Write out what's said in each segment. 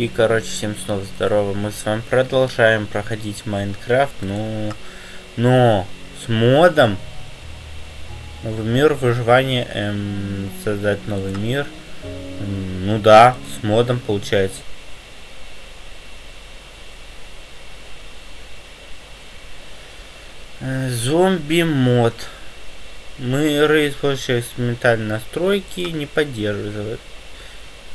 И, короче, всем снова здорово. Мы с вами продолжаем проходить Майнкрафт, ну... Но с модом Новый мир, выживание, эм, создать новый мир. Ну да, с модом получается. Э, зомби мод. Мы используем экспериментальные настройки, не поддерживают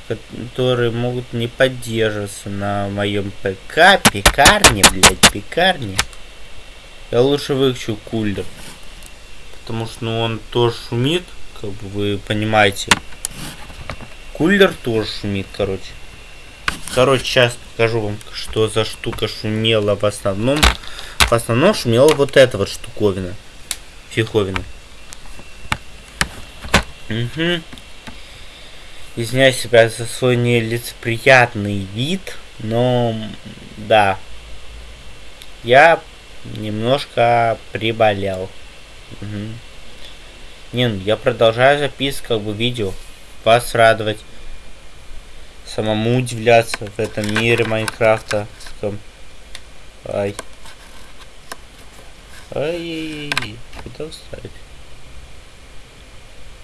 которые могут не поддерживаться на моем ПК, пекарне, блядь, пекарне. Я лучше выключу кулер. Потому что ну, он тоже шумит, как бы вы понимаете. Кулер тоже шумит, короче. Короче, сейчас покажу вам, что за штука шумела в основном. В основном шумела вот эта вот штуковина. Фиховина. Угу. Извиняюсь себя за свой нелицеприятный вид, но да, я немножко приболел. Угу. Не, ну я продолжаю записывать как бы видео, вас радовать, самому удивляться в этом мире Майнкрафта. Ай. Ай, куда вставить?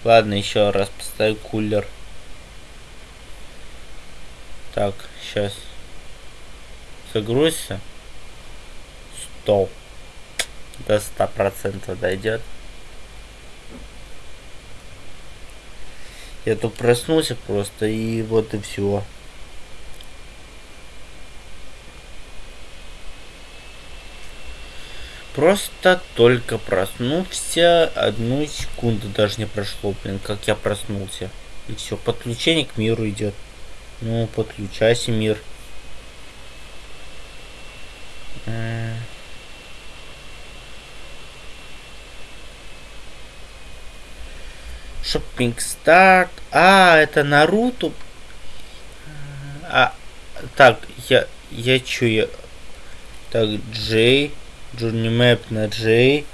Ладно, еще раз поставлю кулер. Так, сейчас. Загрузься. Стоп. До ста процентов дойдет. Я тут проснулся просто и вот и все. Просто только проснулся, одну секунду даже не прошло, блин, как я проснулся. И все, подключение к миру идет. Ну, подключайся, мир. Шоппинг старт. А, это Наруто. А, так, я, я чё, я... Так, Джей. Джурни Мэп на Джей.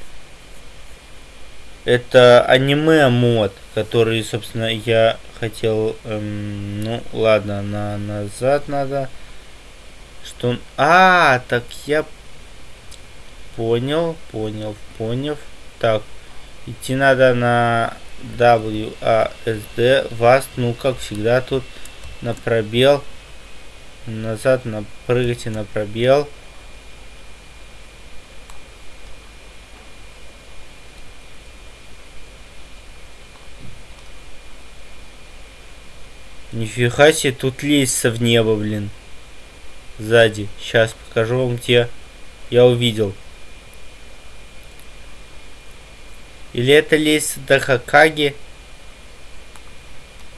Это аниме мод, который, собственно, я хотел... Эм, ну, ладно, на назад надо. Что... А, так я... Понял, понял, понял. Так, идти надо на WASD. Вас, ну, как всегда, тут на пробел. Назад на прыгайте на пробел. Нифига себе, тут лестница в небо, блин. Сзади. Сейчас покажу вам где я увидел. Или это лестница до Хакаги?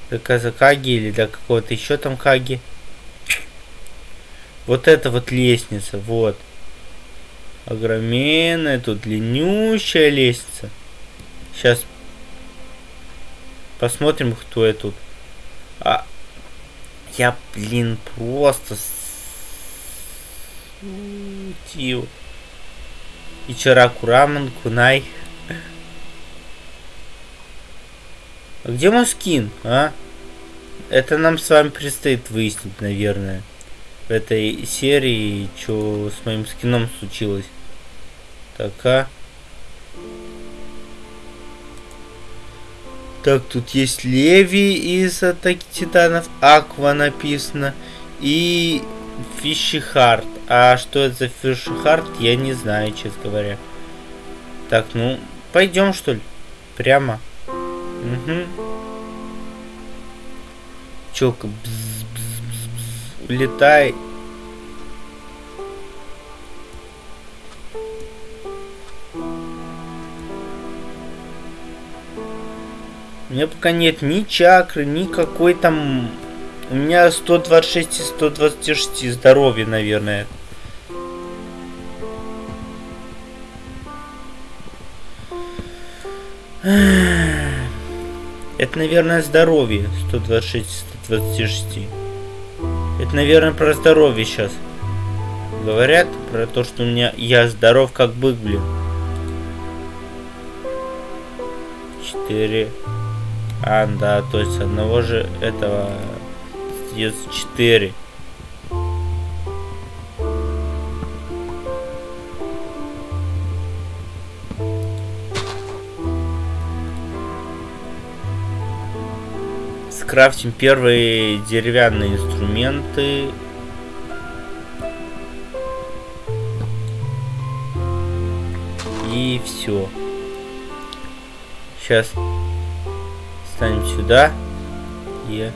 До Казакаги или до какого-то еще там Каги. Вот это вот лестница, вот. Огроменная, тут длиннющая лестница. Сейчас посмотрим, кто я тут. А, я, блин, просто Тио. Ичараку рамен, кунай. А где мой скин, а? Это нам с вами предстоит выяснить, наверное. В этой серии, что с моим скином случилось. Так, а? Так, тут есть Леви из Атаки Титанов, Аква написано, и Фишихард. А что это за Фишихард, я не знаю, честно говоря. Так, ну, пойдем, что ли? Прямо. Угу. Челка, бз -бз -бз улетай. У меня пока нет ни чакры, ни какой там... У меня 126 и 126 здоровья, наверное. Это, наверное, здоровье. 126, 126. Это, наверное, про здоровье сейчас. Говорят про то, что у меня я здоров как бык, блин. 4. А, да, то есть одного же этого остается 4. Скрафтим первые деревянные инструменты. И все. Сейчас станем сюда. И...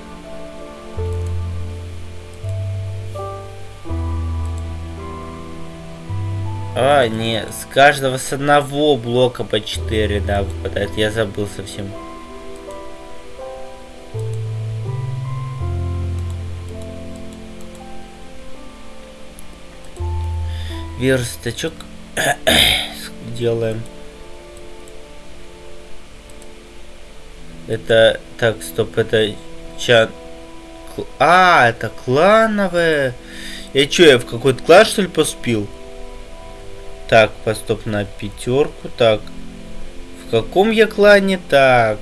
А, не, с каждого с одного блока по 4, да, выпадает. Я забыл совсем. Верстачок делаем. Это, так, стоп, это чат. А, это клановое. Я что, я в какой-то класс, что ли, поступил? Так, постоп на пятерку. Так. В каком я клане? Так.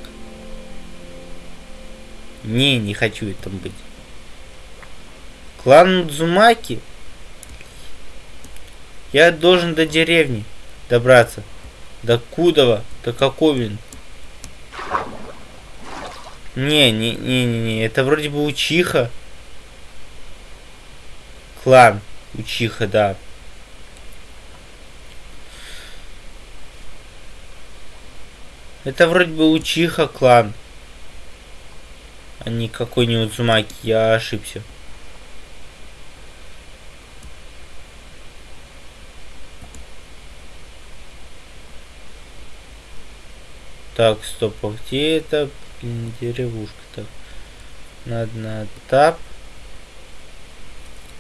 Не, не хочу этом быть. Клан Дзумаки? Я должен до деревни добраться. До Кудова, до Коковин. Не, не, не, не, не, это вроде бы Учиха. Клан Учиха, да. Это вроде бы Учиха клан. А не какой-нибудь Зумаки, я ошибся. Так, стоп, а где это? Блин, деревушка. Так. Надо на тап.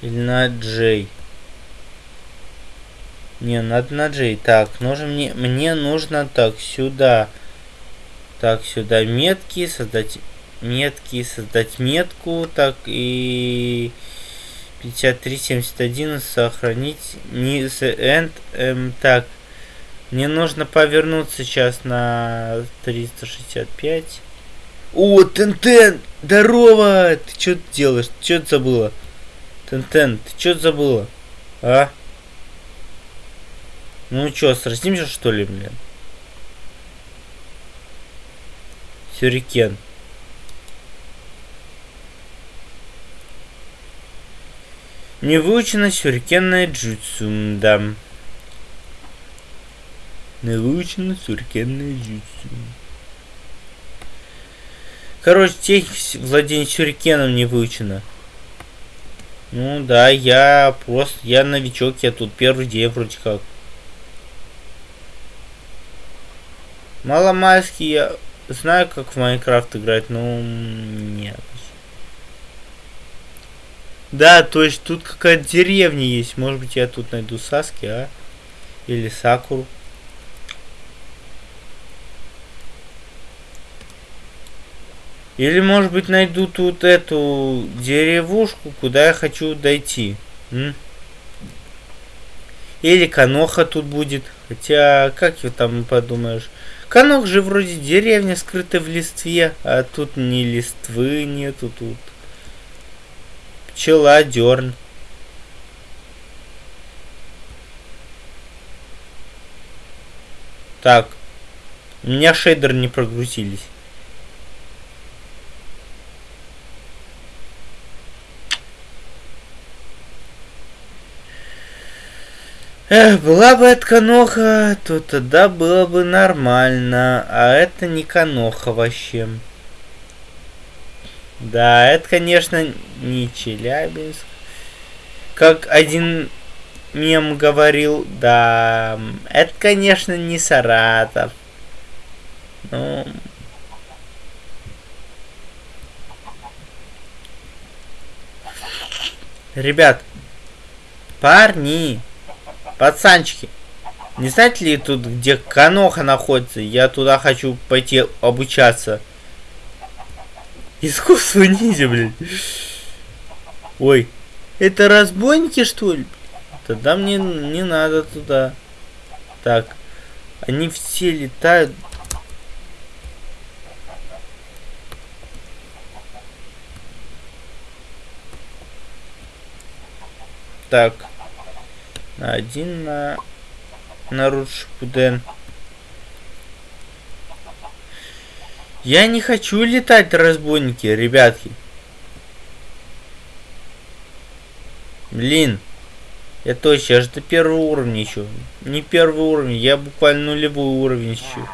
Или на Джей. Не, надо на Джей. Так, нужно мне, мне нужно так, сюда. Так, сюда метки, создать метки, создать метку. Так, и 5371 сохранить. Не, end, эм, так, мне нужно повернуться сейчас на 365. О, Тентен! Здорово! Ты что делаешь? Ты что забыла? Тентен, ты что забыла? А? Ну что, сразимся что ли, блин? Сюрикен. Не выучено сюрикенное джутсу, да. Научно суркенное jutsu. Короче, техника владения сюрикеном не выучена. Ну да, я просто, я новичок, я тут первый день вроде как. Маломайский я знаю, как в Майнкрафт играть, но нет. Да, то есть тут какая-то деревня есть. Может быть, я тут найду Саски, а? Или Сакуру. Или, может быть, найду тут эту деревушку, куда я хочу дойти. М? Или Каноха тут будет. Хотя, как его там подумаешь? Канох же вроде деревня, скрытая в листве, а тут ни листвы нету тут. Пчела, дерн. Так. У меня шейдер не прогрузились. Эх, была бы это каноха, то тогда было бы нормально. А это не каноха вообще. Да, это, конечно, не Челябинск. Как один мем говорил, да, это, конечно, не Саратов. Ну... Ребят, парни, Пацанчики, не знаете ли тут, где Каноха находится? Я туда хочу пойти обучаться. Искусство ниндзя, блин. Ой, это разбойники, что ли? Тогда мне не надо туда. Так, они все летают. Так один на на Рудшпуден. Я не хочу летать, разбойники, ребятки. Блин. Я точно, же до первого уровня еще. Не первый уровень, я буквально нулевой уровень еще.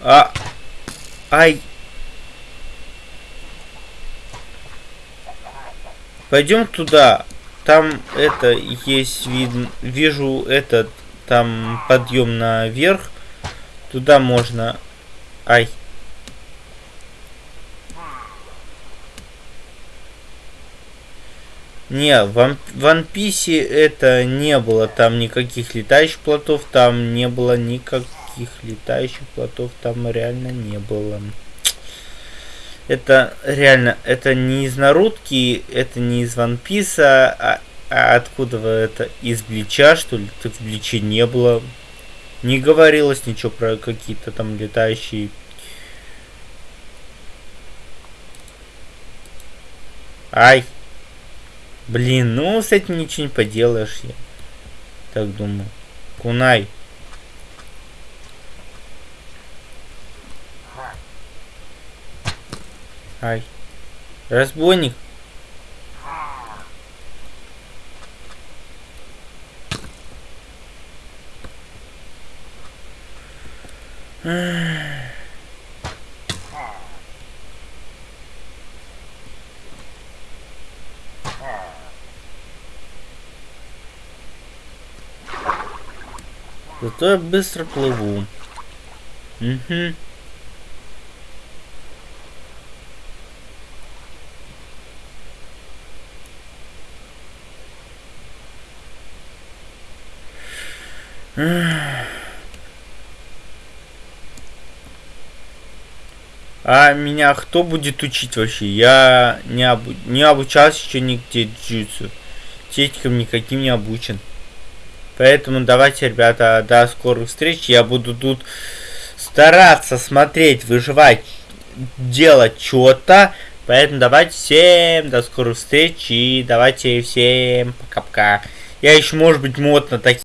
А... Ай. Пойдем туда. Там это есть вид, вижу этот там подъем наверх. Туда можно. Ай. Не, в One Piece это не было там никаких летающих плотов, там не было никаких летающих плотов, там реально не было. Это реально, это не из Нарутки, это не из One Piece, а, а откуда вы это? Из Блича, что ли? Так в Бличе не было. Не говорилось ничего про какие-то там летающие Ай. Блин, ну с этим ничего не поделаешь, я так думаю. Кунай. Ай. Разбойник. Зато я быстро плыву. Угу. А меня кто будет учить вообще? Я не, обу не обучался еще нигде джитсу. Техникам никаким не обучен. Поэтому давайте, ребята, до скорых встреч. Я буду тут стараться смотреть, выживать, делать что-то. Поэтому давайте всем до скорых встреч и давайте всем пока-пока. Я еще, может быть, мод на такие